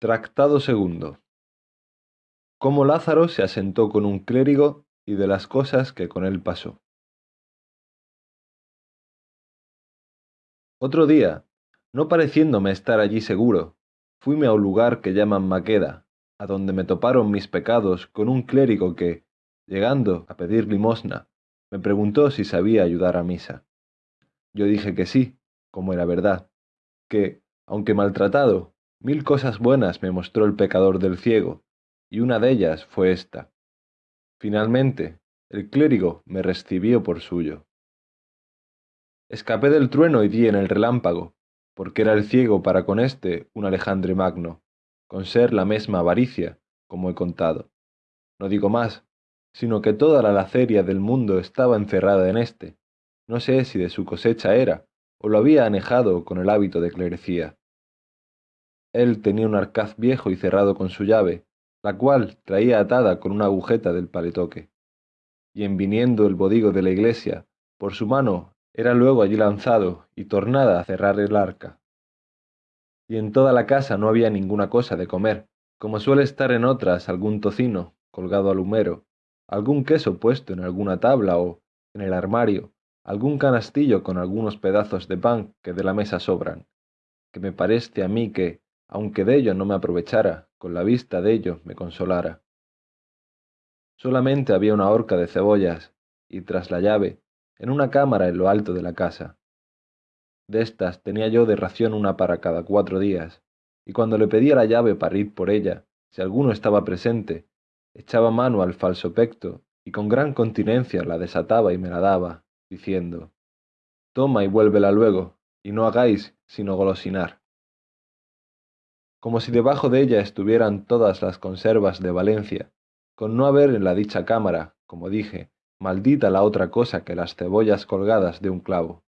Tractado segundo. Cómo Lázaro se asentó con un clérigo y de las cosas que con él pasó. Otro día, no pareciéndome estar allí seguro, fuime a un lugar que llaman Maqueda, a donde me toparon mis pecados con un clérigo que, llegando a pedir limosna, me preguntó si sabía ayudar a misa. Yo dije que sí, como era verdad, que, aunque maltratado, mil cosas buenas me mostró el pecador del ciego, y una de ellas fue esta. Finalmente, el clérigo me recibió por suyo. Escapé del trueno y di en el relámpago, porque era el ciego para con éste un Alejandre Magno, con ser la misma avaricia, como he contado. No digo más, sino que toda la laceria del mundo estaba encerrada en éste. No sé si de su cosecha era, o lo había anejado con el hábito de clerecía. Él tenía un arcaz viejo y cerrado con su llave, la cual traía atada con una agujeta del paletoque. Y en viniendo el bodigo de la iglesia, por su mano era luego allí lanzado y tornada a cerrar el arca. Y en toda la casa no había ninguna cosa de comer, como suele estar en otras algún tocino colgado al humero, algún queso puesto en alguna tabla o, en el armario, algún canastillo con algunos pedazos de pan que de la mesa sobran, que me parece a mí que, aunque de ello no me aprovechara, con la vista de ello me consolara. Solamente había una horca de cebollas, y tras la llave, en una cámara en lo alto de la casa. De estas tenía yo de ración una para cada cuatro días, y cuando le pedía la llave para ir por ella, si alguno estaba presente, echaba mano al falso pecto, y con gran continencia la desataba y me la daba, diciendo, Toma y vuélvela luego, y no hagáis sino golosinar como si debajo de ella estuvieran todas las conservas de Valencia, con no haber en la dicha cámara, como dije, maldita la otra cosa que las cebollas colgadas de un clavo,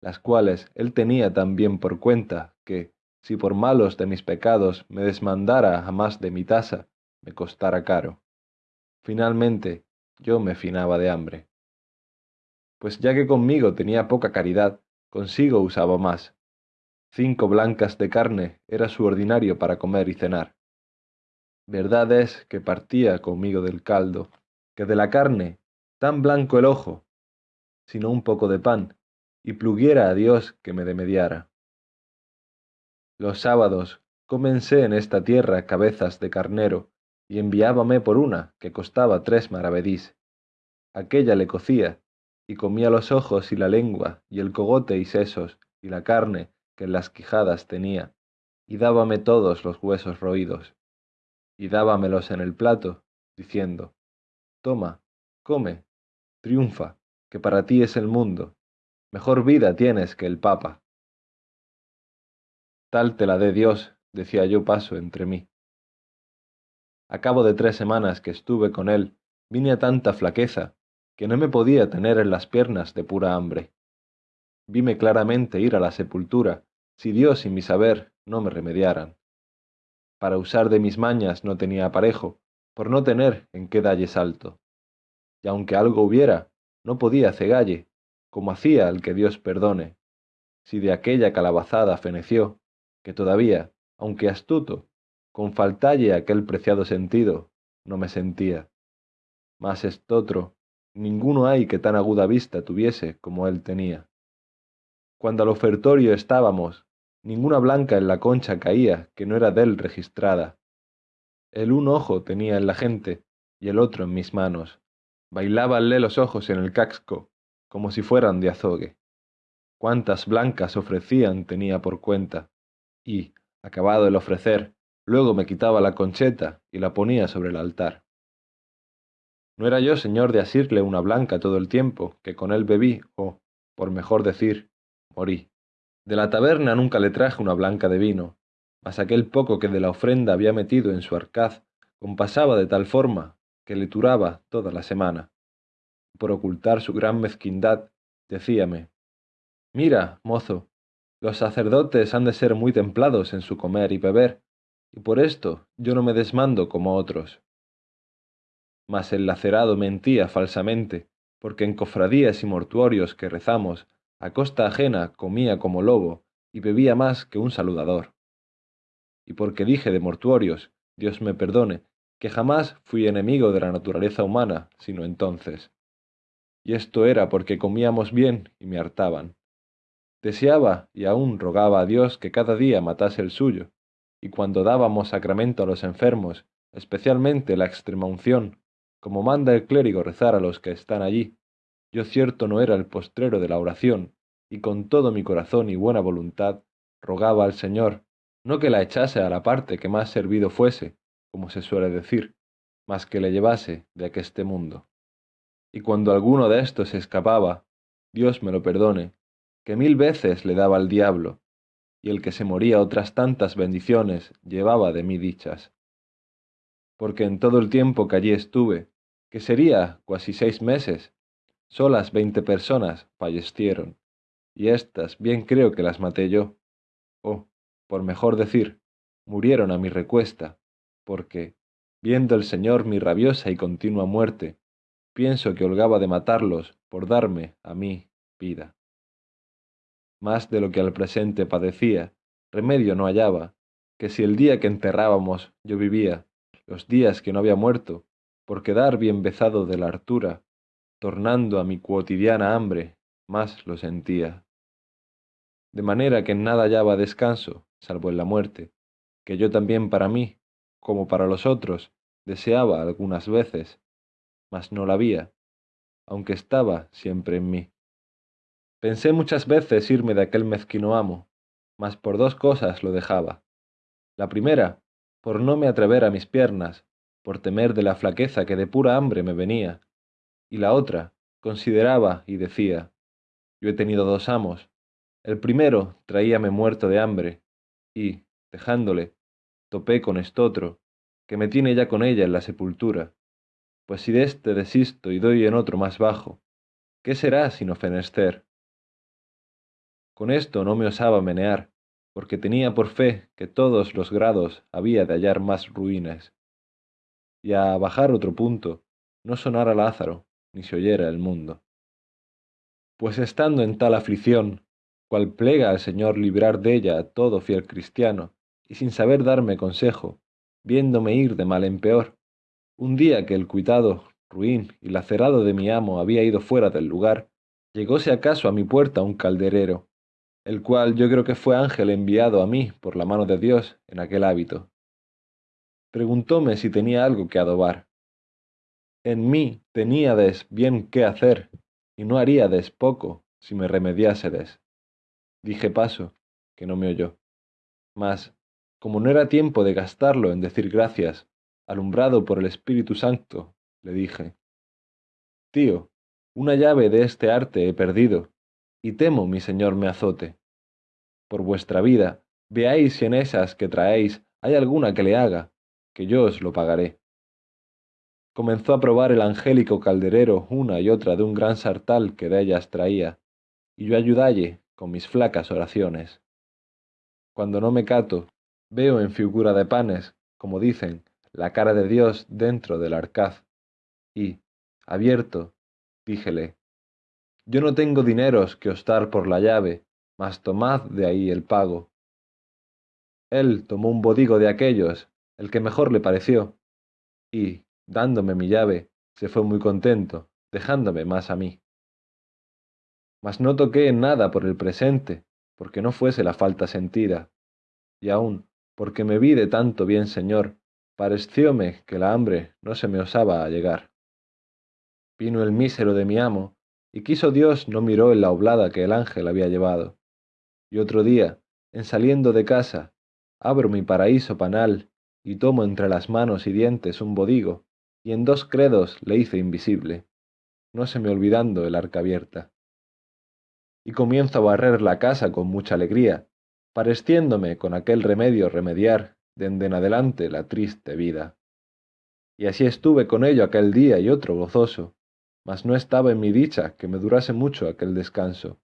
las cuales él tenía tan bien por cuenta que, si por malos de mis pecados me desmandara jamás de mi tasa, me costara caro. Finalmente, yo me finaba de hambre. Pues ya que conmigo tenía poca caridad, consigo usaba más, Cinco blancas de carne era su ordinario para comer y cenar. Verdad es que partía conmigo del caldo, que de la carne, tan blanco el ojo, sino un poco de pan, y pluguiera a Dios que me demediara. Los sábados comencé en esta tierra cabezas de carnero, y enviábame por una que costaba tres maravedís. Aquella le cocía, y comía los ojos y la lengua, y el cogote y sesos, y la carne, que las quijadas tenía, y dábame todos los huesos roídos, y dábamelos en el plato, diciendo, Toma, come, triunfa, que para ti es el mundo, mejor vida tienes que el Papa. Tal te la dé Dios, decía yo paso entre mí. A cabo de tres semanas que estuve con él, vine a tanta flaqueza, que no me podía tener en las piernas de pura hambre vime claramente ir a la sepultura, si Dios y mi saber no me remediaran. Para usar de mis mañas no tenía aparejo, por no tener en qué dalle salto. Y aunque algo hubiera, no podía cegalle, como hacía el que Dios perdone, si de aquella calabazada feneció, que todavía, aunque astuto, con faltalle aquel preciado sentido, no me sentía. Mas estotro, ninguno hay que tan aguda vista tuviese como él tenía. Cuando al ofertorio estábamos, ninguna blanca en la concha caía que no era dél registrada. El un ojo tenía en la gente y el otro en mis manos. Bailábanle los ojos en el casco, como si fueran de azogue. Cuántas blancas ofrecían tenía por cuenta, y, acabado el ofrecer, luego me quitaba la concheta y la ponía sobre el altar. No era yo señor de asirle una blanca todo el tiempo que con él bebí, o, por mejor decir, morí. De la taberna nunca le traje una blanca de vino, mas aquel poco que de la ofrenda había metido en su arcaz compasaba de tal forma que le turaba toda la semana. Por ocultar su gran mezquindad, decíame, Mira, mozo, los sacerdotes han de ser muy templados en su comer y beber, y por esto yo no me desmando como otros. Mas el lacerado mentía falsamente, porque en cofradías y mortuorios que rezamos a costa ajena comía como lobo y bebía más que un saludador. y porque dije de mortuorios, Dios me perdone, que jamás fui enemigo de la naturaleza humana, sino entonces. Y esto era porque comíamos bien y me hartaban. Deseaba y aún rogaba a Dios que cada día matase el suyo, y cuando dábamos sacramento a los enfermos, especialmente la extremaunción, como manda el clérigo rezar a los que están allí, yo cierto no era el postrero de la oración, y con todo mi corazón y buena voluntad rogaba al Señor, no que la echase a la parte que más servido fuese, como se suele decir, mas que le llevase de aqueste mundo. Y cuando alguno de estos escapaba, Dios me lo perdone, que mil veces le daba al diablo, y el que se moría otras tantas bendiciones llevaba de mí dichas. Porque en todo el tiempo que allí estuve, que sería cuasi seis meses, solas veinte personas fallecieron, y éstas bien creo que las maté yo, o, por mejor decir, murieron a mi recuesta, porque, viendo el Señor mi rabiosa y continua muerte, pienso que holgaba de matarlos por darme, a mí, vida. Más de lo que al presente padecía, remedio no hallaba, que si el día que enterrábamos yo vivía, los días que no había muerto, por quedar bien bezado de la hartura, tornando a mi cuotidiana hambre, más lo sentía. De manera que en nada hallaba descanso, salvo en la muerte, que yo también para mí, como para los otros, deseaba algunas veces, mas no la había, aunque estaba siempre en mí. Pensé muchas veces irme de aquel mezquino amo, mas por dos cosas lo dejaba. La primera, por no me atrever a mis piernas, por temer de la flaqueza que de pura hambre me venía, y la otra, consideraba y decía, yo he tenido dos amos, el primero traíame muerto de hambre, y, dejándole, topé con estotro, que me tiene ya con ella en la sepultura, pues si de éste desisto y doy en otro más bajo, ¿qué será sino fenester? Con esto no me osaba menear, porque tenía por fe que todos los grados había de hallar más ruinas. Y a bajar otro punto, no sonara Lázaro, ni se oyera el mundo. Pues estando en tal aflicción, cual plega al Señor librar de ella a todo fiel cristiano, y sin saber darme consejo, viéndome ir de mal en peor, un día que el cuitado, ruin y lacerado de mi amo había ido fuera del lugar, llegóse acaso a mi puerta un calderero, el cual yo creo que fue ángel enviado a mí por la mano de Dios en aquel hábito. Preguntóme si tenía algo que adobar. En mí teníades bien qué hacer, y no haríades poco si me remediásedes. Dije paso, que no me oyó. Mas, como no era tiempo de gastarlo en decir gracias, alumbrado por el Espíritu Santo, le dije, Tío, una llave de este arte he perdido, y temo mi señor me azote. Por vuestra vida, veáis si en esas que traéis hay alguna que le haga, que yo os lo pagaré. Comenzó a probar el angélico calderero una y otra de un gran sartal que de ellas traía, y yo ayudalle con mis flacas oraciones. Cuando no me cato, veo en figura de panes, como dicen, la cara de Dios dentro del arcaz, y, abierto, díjele, yo no tengo dineros que os dar por la llave, mas tomad de ahí el pago. Él tomó un bodigo de aquellos, el que mejor le pareció, y, dándome mi llave, se fue muy contento, dejándome más a mí. Mas no toqué en nada por el presente, porque no fuese la falta sentida, y aun, porque me vi de tanto bien señor, parecióme que la hambre no se me osaba llegar. Vino el mísero de mi amo, y quiso Dios no miró en la oblada que el ángel había llevado. Y otro día, en saliendo de casa, abro mi paraíso panal y tomo entre las manos y dientes un bodigo, y en dos credos le hice invisible, no se me olvidando el arca abierta. Y comienzo a barrer la casa con mucha alegría, pareciéndome con aquel remedio remediar dende en adelante la triste vida. Y así estuve con ello aquel día y otro gozoso, mas no estaba en mi dicha que me durase mucho aquel descanso,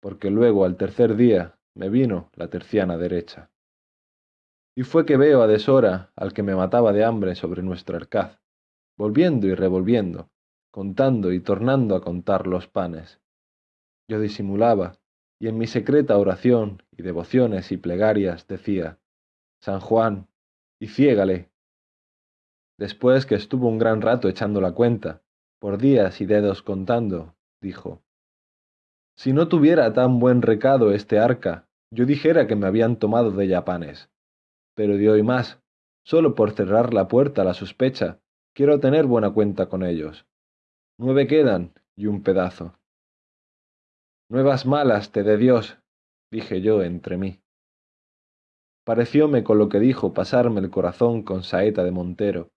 porque luego al tercer día me vino la terciana derecha. Y fue que veo a deshora al que me mataba de hambre sobre nuestro arcaz, volviendo y revolviendo, contando y tornando a contar los panes. Yo disimulaba, y en mi secreta oración y devociones y plegarias decía, San Juan, y ciégale. Después que estuvo un gran rato echando la cuenta, por días y dedos contando, dijo, Si no tuviera tan buen recado este arca, yo dijera que me habían tomado de yapanes. Pero de hoy más, solo por cerrar la puerta a la sospecha, quiero tener buena cuenta con ellos. Nueve quedan y un pedazo. Nuevas malas te dé Dios, dije yo entre mí. Parecióme con lo que dijo pasarme el corazón con saeta de montero,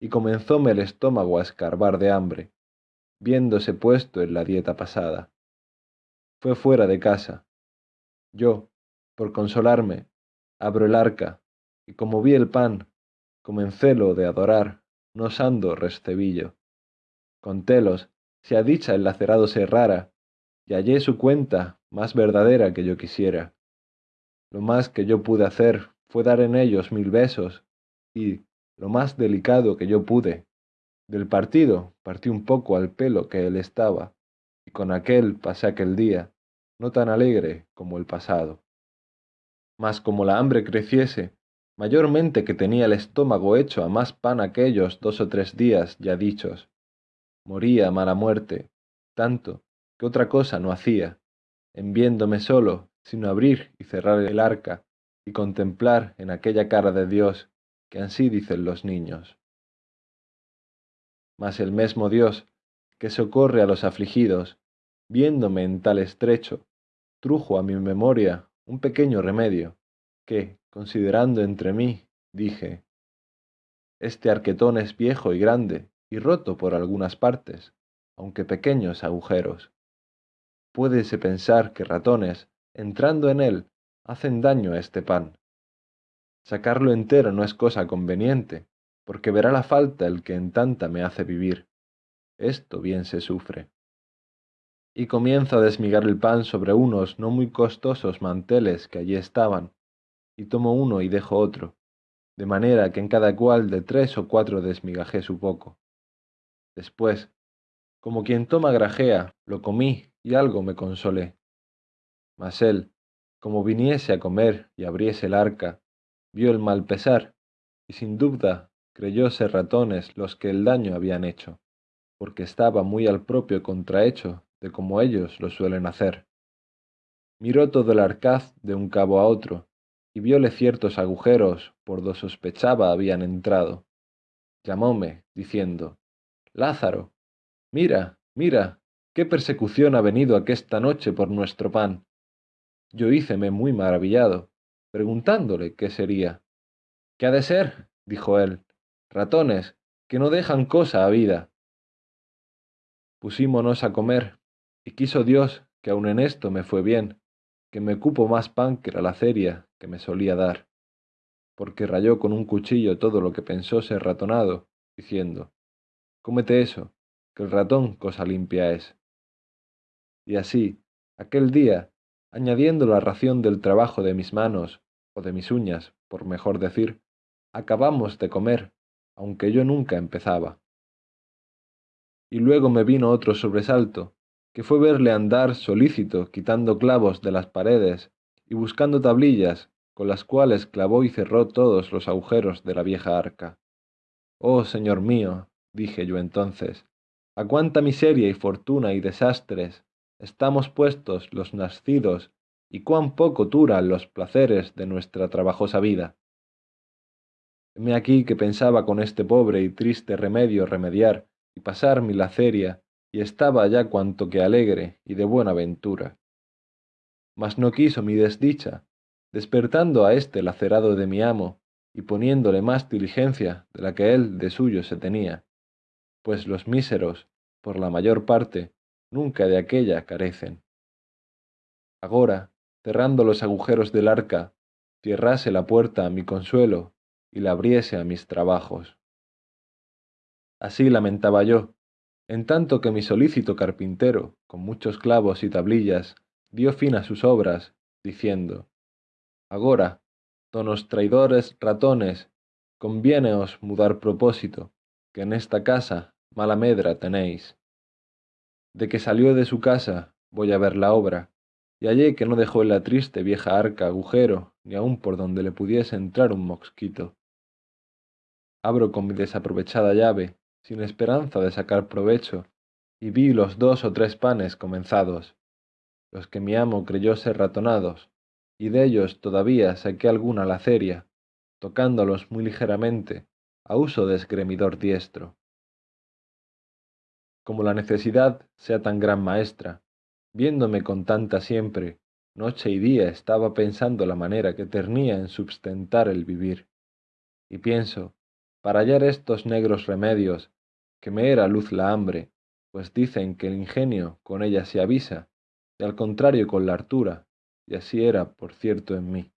y comenzóme el estómago a escarbar de hambre, viéndose puesto en la dieta pasada. Fue fuera de casa. Yo, por consolarme, abro el arca, y como vi el pan, comencélo de adorar, no osando recebillo. Contélos, si a dicha el lacerado se rara, y hallé su cuenta más verdadera que yo quisiera. Lo más que yo pude hacer fue dar en ellos mil besos, y, lo más delicado que yo pude, del partido partí un poco al pelo que él estaba, y con aquel pasé aquel día, no tan alegre como el pasado. Mas como la hambre creciese, mayormente que tenía el estómago hecho a más pan aquellos dos o tres días ya dichos, moría mala muerte, tanto que otra cosa no hacía, en viéndome solo, sino abrir y cerrar el arca, y contemplar en aquella cara de Dios que ansí dicen los niños. Mas el mesmo Dios, que socorre a los afligidos, viéndome en tal estrecho, trujo a mi memoria un pequeño remedio, que, considerando entre mí, dije, Este arquetón es viejo y grande, y roto por algunas partes, aunque pequeños agujeros. Puédese pensar que ratones, entrando en él, hacen daño a este pan. Sacarlo entero no es cosa conveniente, porque verá la falta el que en tanta me hace vivir. Esto bien se sufre. Y comienzo a desmigar el pan sobre unos no muy costosos manteles que allí estaban, y tomo uno y dejo otro, de manera que en cada cual de tres o cuatro desmigajé su poco. Después, como quien toma grajea, lo comí y algo me consolé. Mas él, como viniese a comer y abriese el arca, vio el mal pesar, y sin duda creyó ser ratones los que el daño habían hecho, porque estaba muy al propio contrahecho de como ellos lo suelen hacer. Miró todo el arcaz de un cabo a otro, y vióle ciertos agujeros por do sospechaba habían entrado. Llamóme, diciendo, Lázaro, mira, mira, qué persecución ha venido aquesta noche por nuestro pan. Yo híceme muy maravillado, preguntándole qué sería. ¿Qué ha de ser? dijo él, ratones, que no dejan cosa a vida. Pusímonos a comer, y quiso Dios que aun en esto me fue bien, que me cupo más pan que la laceria que me solía dar, porque rayó con un cuchillo todo lo que pensó ser ratonado, diciendo, cómete eso, que el ratón cosa limpia es. Y así, aquel día, añadiendo la ración del trabajo de mis manos, o de mis uñas, por mejor decir, acabamos de comer, aunque yo nunca empezaba. Y luego me vino otro sobresalto, que fue verle andar solícito quitando clavos de las paredes y buscando tablillas con las cuales clavó y cerró todos los agujeros de la vieja arca. Oh, señor mío, dije yo entonces, a cuánta miseria y fortuna y desastres estamos puestos los nacidos y cuán poco duran los placeres de nuestra trabajosa vida. Heme aquí que pensaba con este pobre y triste remedio remediar y pasar mi laceria, y estaba ya cuanto que alegre y de buena ventura. Mas no quiso mi desdicha, despertando a este lacerado de mi amo, y poniéndole más diligencia de la que él de suyo se tenía, pues los míseros, por la mayor parte, nunca de aquella carecen. Agora, cerrando los agujeros del arca, cierrase la puerta a mi consuelo y la abriese a mis trabajos. Así lamentaba yo, en tanto que mi solícito carpintero, con muchos clavos y tablillas, dio fin a sus obras, diciendo, Agora, donos traidores ratones, conviéneos mudar propósito, que en esta casa mala medra tenéis. De que salió de su casa, voy a ver la obra, y hallé que no dejó en la triste vieja arca agujero, ni aun por donde le pudiese entrar un mosquito. Abro con mi desaprovechada llave, sin esperanza de sacar provecho, y vi los dos o tres panes comenzados, los que mi amo creyó ser ratonados, y de ellos todavía saqué alguna laceria, tocándolos muy ligeramente, a uso de esgremidor diestro. Como la necesidad sea tan gran maestra, viéndome con tanta siempre, noche y día estaba pensando la manera que tenía en sustentar el vivir. Y pienso, para hallar estos negros remedios, que me era luz la hambre, pues dicen que el ingenio con ella se avisa, y al contrario con la hartura, y así era, por cierto, en mí.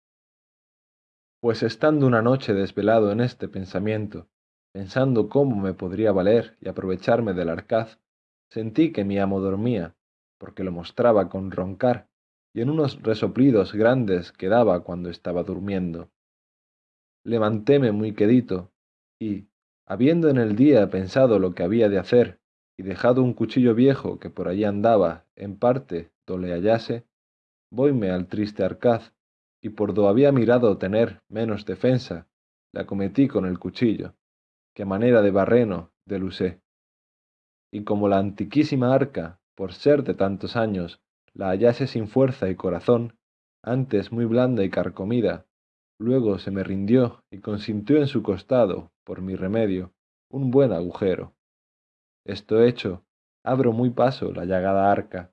Pues estando una noche desvelado en este pensamiento, pensando cómo me podría valer y aprovecharme del arcaz, sentí que mi amo dormía, porque lo mostraba con roncar, y en unos resoplidos grandes que daba cuando estaba durmiendo. Levantéme muy quedito, y, habiendo en el día pensado lo que había de hacer, y dejado un cuchillo viejo que por allí andaba, en parte, do le hallase, voyme al triste arcaz, y por do había mirado tener menos defensa, le acometí con el cuchillo, que manera de barreno delusé. Y como la antiquísima arca, por ser de tantos años, la hallase sin fuerza y corazón, antes muy blanda y carcomida, luego se me rindió y consintió en su costado, por mi remedio, un buen agujero. Esto hecho, abro muy paso la llagada arca,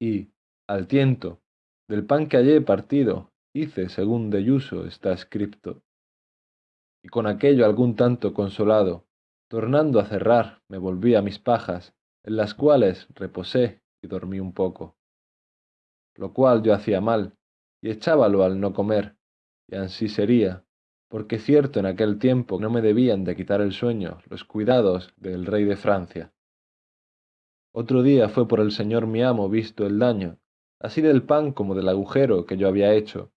y, al tiento, del pan que hallé partido, hice según de Yuso está escrito. Y con aquello algún tanto consolado, tornando a cerrar, me volví a mis pajas, en las cuales reposé y dormí un poco lo cual yo hacía mal, y echábalo al no comer, y ansí sería, porque cierto en aquel tiempo no me debían de quitar el sueño los cuidados del rey de Francia. Otro día fue por el señor mi amo visto el daño, así del pan como del agujero que yo había hecho,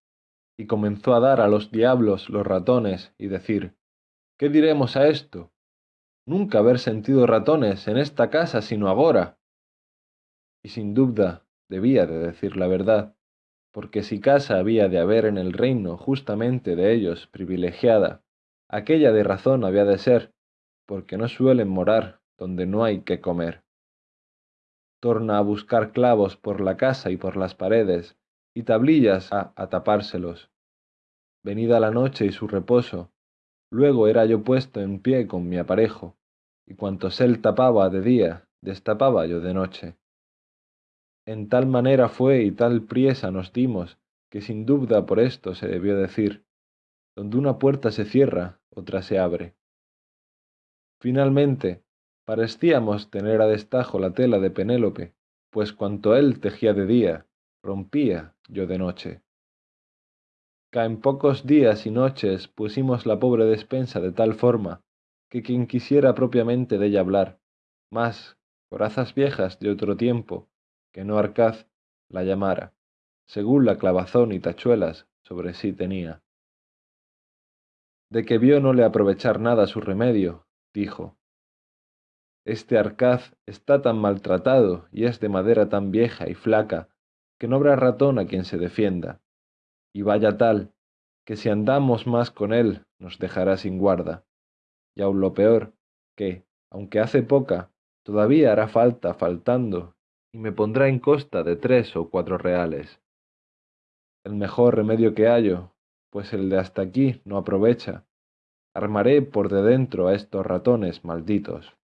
y comenzó a dar a los diablos los ratones y decir, ¿qué diremos a esto? Nunca haber sentido ratones en esta casa sino agora. Y sin duda debía de decir la verdad, porque si casa había de haber en el reino justamente de ellos privilegiada, aquella de razón había de ser, porque no suelen morar donde no hay que comer. Torna a buscar clavos por la casa y por las paredes, y tablillas a, a tapárselos. Venida la noche y su reposo, luego era yo puesto en pie con mi aparejo, y cuantos él tapaba de día, destapaba yo de noche. En tal manera fue y tal priesa nos dimos, que sin duda por esto se debió decir, donde una puerta se cierra, otra se abre. Finalmente, parecíamos tener a destajo la tela de Penélope, pues cuanto él tejía de día, rompía yo de noche. Ca en pocos días y noches pusimos la pobre despensa de tal forma, que quien quisiera propiamente de ella hablar, más corazas viejas de otro tiempo, que no Arcaz la llamara, según la clavazón y tachuelas sobre sí tenía. De que vio no le aprovechar nada su remedio, dijo, Este Arcaz está tan maltratado y es de madera tan vieja y flaca, que no habrá ratón a quien se defienda, y vaya tal, que si andamos más con él nos dejará sin guarda, y aun lo peor, que, aunque hace poca, todavía hará falta faltando y me pondrá en costa de tres o cuatro reales. El mejor remedio que hallo, pues el de hasta aquí no aprovecha. Armaré por de dentro a estos ratones malditos.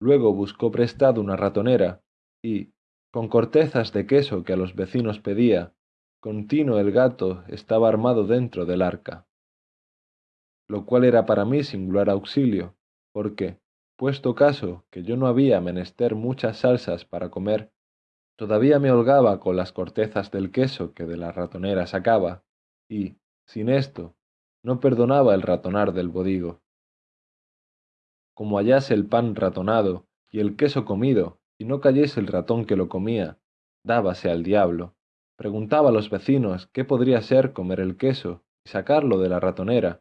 Luego buscó prestado una ratonera, y, con cortezas de queso que a los vecinos pedía, continuo el gato estaba armado dentro del arca. Lo cual era para mí singular auxilio, porque, puesto caso que yo no había menester muchas salsas para comer, todavía me holgaba con las cortezas del queso que de la ratonera sacaba, y, sin esto, no perdonaba el ratonar del bodigo. Como hallase el pan ratonado y el queso comido, y no cayese el ratón que lo comía, dábase al diablo, preguntaba a los vecinos qué podría ser comer el queso y sacarlo de la ratonera,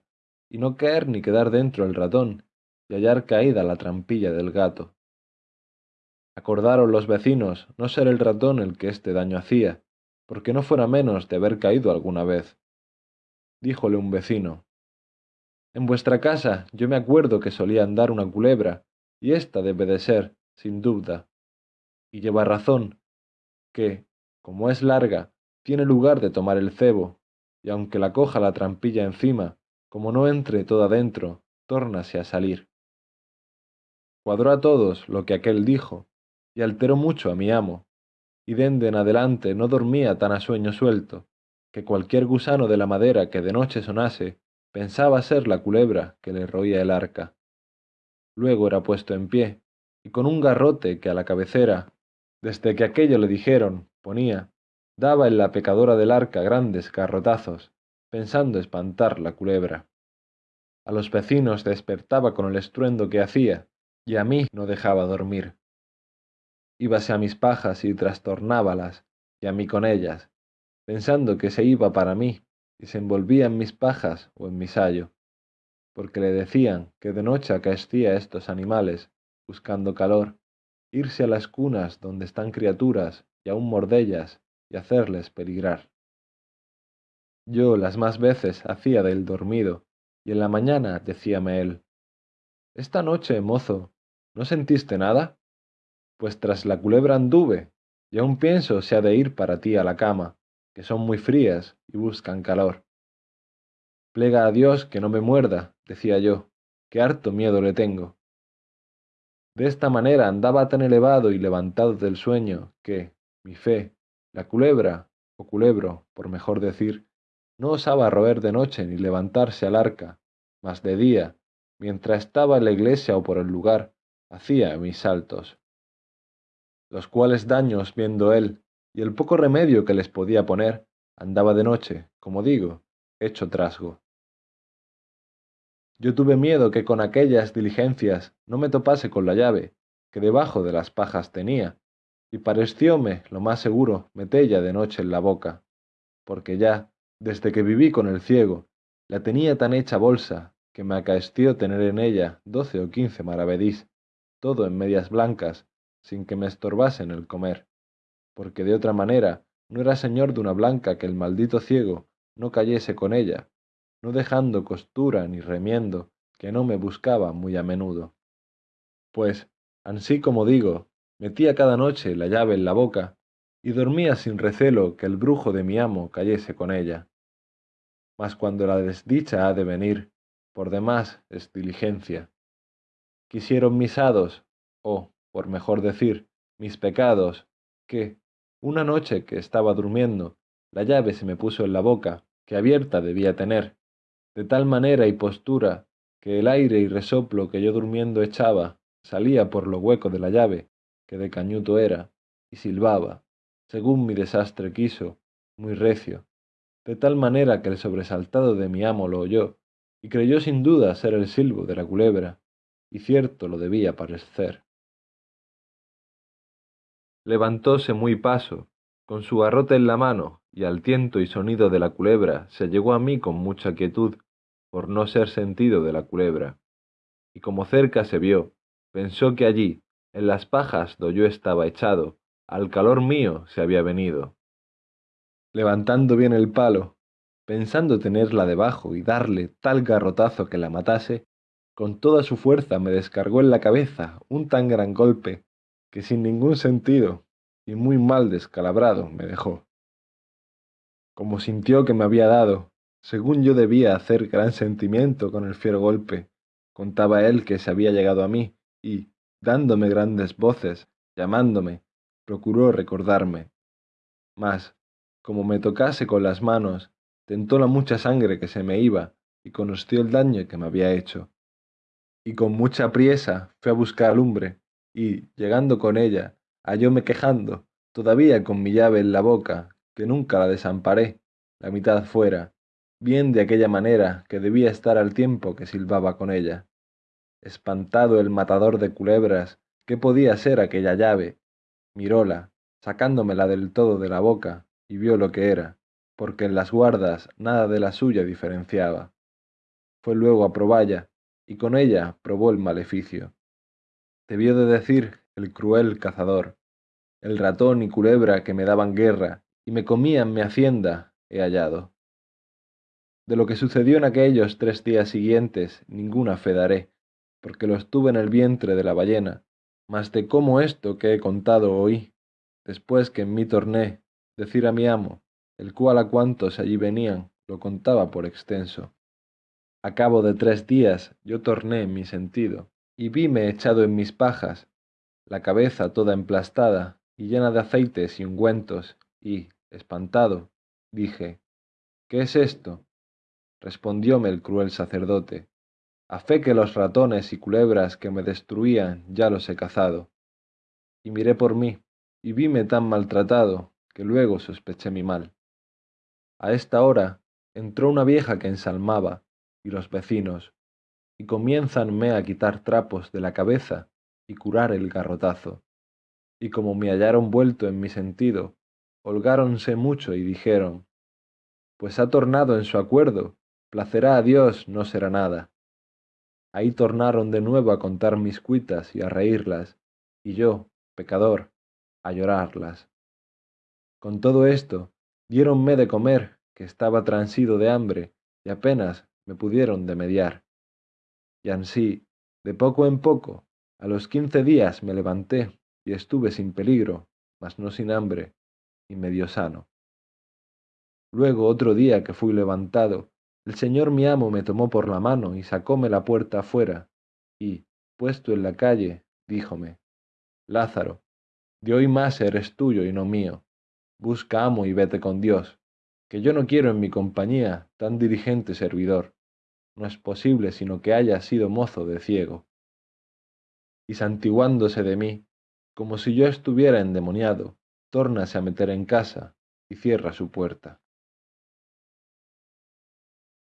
y no caer ni quedar dentro el ratón, y hallar caída la trampilla del gato. Acordaron los vecinos no ser el ratón el que este daño hacía, porque no fuera menos de haber caído alguna vez. Díjole un vecino, En vuestra casa yo me acuerdo que solía andar una culebra, y esta debe de ser, sin duda. Y lleva razón, que, como es larga, tiene lugar de tomar el cebo, y aunque la coja la trampilla encima, como no entre toda dentro, tórnase a salir. Cuadró a todos lo que aquel dijo, y alteró mucho a mi amo, y dende en adelante no dormía tan a sueño suelto, que cualquier gusano de la madera que de noche sonase, pensaba ser la culebra que le roía el arca. Luego era puesto en pie, y con un garrote que a la cabecera, desde que aquello le dijeron, ponía, daba en la pecadora del arca grandes garrotazos, pensando espantar la culebra. A los vecinos despertaba con el estruendo que hacía, y a mí no dejaba dormir. Íbase a mis pajas y trastornábalas, y a mí con ellas, pensando que se iba para mí, y se envolvía en mis pajas o en mi sayo, porque le decían que de noche acaecía estos animales, buscando calor, irse a las cunas donde están criaturas y aún mordellas y hacerles peligrar. Yo las más veces hacía del dormido, y en la mañana decíame él, Esta noche, mozo, ¿no sentiste nada? Pues tras la culebra anduve, y aún pienso se ha de ir para ti a la cama, que son muy frías y buscan calor. Plega a Dios que no me muerda, decía yo, que harto miedo le tengo. De esta manera andaba tan elevado y levantado del sueño que, mi fe, la culebra, o culebro, por mejor decir, no osaba roer de noche ni levantarse al arca, mas de día, mientras estaba en la iglesia o por el lugar, hacía mis saltos. Los cuales daños viendo él, y el poco remedio que les podía poner, andaba de noche, como digo, hecho trasgo. Yo tuve miedo que con aquellas diligencias no me topase con la llave, que debajo de las pajas tenía, y parecióme lo más seguro metella de noche en la boca, porque ya, desde que viví con el ciego, la tenía tan hecha bolsa, que me acaeció tener en ella doce o quince maravedís, todo en medias blancas, sin que me estorbasen el comer, porque de otra manera no era señor de una blanca que el maldito ciego no cayese con ella, no dejando costura ni remiendo, que no me buscaba muy a menudo. Pues, ansí como digo, metía cada noche la llave en la boca y dormía sin recelo que el brujo de mi amo cayese con ella. Mas cuando la desdicha ha de venir, por demás es diligencia. Quisieron mis hados, o, por mejor decir, mis pecados, que, una noche que estaba durmiendo, la llave se me puso en la boca, que abierta debía tener, de tal manera y postura que el aire y resoplo que yo durmiendo echaba salía por lo hueco de la llave que de cañuto era, y silbaba, según mi desastre quiso, muy recio, de tal manera que el sobresaltado de mi amo lo oyó, y creyó sin duda ser el silbo de la culebra, y cierto lo debía parecer. Levantóse muy paso, con su garrote en la mano, y al tiento y sonido de la culebra se llegó a mí con mucha quietud, por no ser sentido de la culebra. Y como cerca se vio, pensó que allí, en las pajas do yo estaba echado, al calor mío se había venido. Levantando bien el palo, pensando tenerla debajo y darle tal garrotazo que la matase, con toda su fuerza me descargó en la cabeza un tan gran golpe que sin ningún sentido y muy mal descalabrado me dejó. Como sintió que me había dado, según yo debía hacer gran sentimiento con el fiero golpe, contaba él que se había llegado a mí y, dándome grandes voces, llamándome, procuró recordarme. Mas, como me tocase con las manos, tentó la mucha sangre que se me iba y conoció el daño que me había hecho. Y con mucha priesa fue a buscar lumbre, y, llegando con ella, hallóme quejando, todavía con mi llave en la boca, que nunca la desamparé, la mitad fuera, bien de aquella manera que debía estar al tiempo que silbaba con ella. Espantado el matador de culebras qué podía ser aquella llave miróla sacándomela del todo de la boca y vio lo que era porque en las guardas nada de la suya diferenciaba. Fue luego a proballa y con ella probó el maleficio debió de decir el cruel cazador el ratón y culebra que me daban guerra y me comía en mi hacienda, he hallado. De lo que sucedió en aquellos tres días siguientes, ninguna fe daré, porque lo estuve en el vientre de la ballena, mas de cómo esto que he contado oí, después que en mí torné, decir a mi amo, el cual a cuantos allí venían lo contaba por extenso. A cabo de tres días yo torné en mi sentido, y vime echado en mis pajas, la cabeza toda emplastada y llena de aceites y ungüentos, y, espantado, dije, ¿qué es esto? Respondióme el cruel sacerdote, a fe que los ratones y culebras que me destruían ya los he cazado. Y miré por mí, y vime tan maltratado, que luego sospeché mi mal. A esta hora entró una vieja que ensalmaba, y los vecinos, y comiénzanme a quitar trapos de la cabeza y curar el garrotazo. Y como me hallaron vuelto en mi sentido, holgáronse mucho y dijeron, pues ha tornado en su acuerdo, placerá a Dios, no será nada. Ahí tornaron de nuevo a contar mis cuitas y a reírlas, y yo, pecador, a llorarlas. Con todo esto, diéronme de comer, que estaba transido de hambre, y apenas me pudieron de mediar. Y ansí, de poco en poco, a los quince días me levanté y estuve sin peligro, mas no sin hambre, y medio sano. Luego otro día que fui levantado, el señor mi amo me tomó por la mano y sacóme la puerta afuera, y, puesto en la calle, díjome, Lázaro, de hoy más eres tuyo y no mío. Busca amo y vete con Dios, que yo no quiero en mi compañía tan dirigente servidor. No es posible sino que haya sido mozo de ciego. Y santiguándose de mí, como si yo estuviera endemoniado, tórnase a meter en casa y cierra su puerta.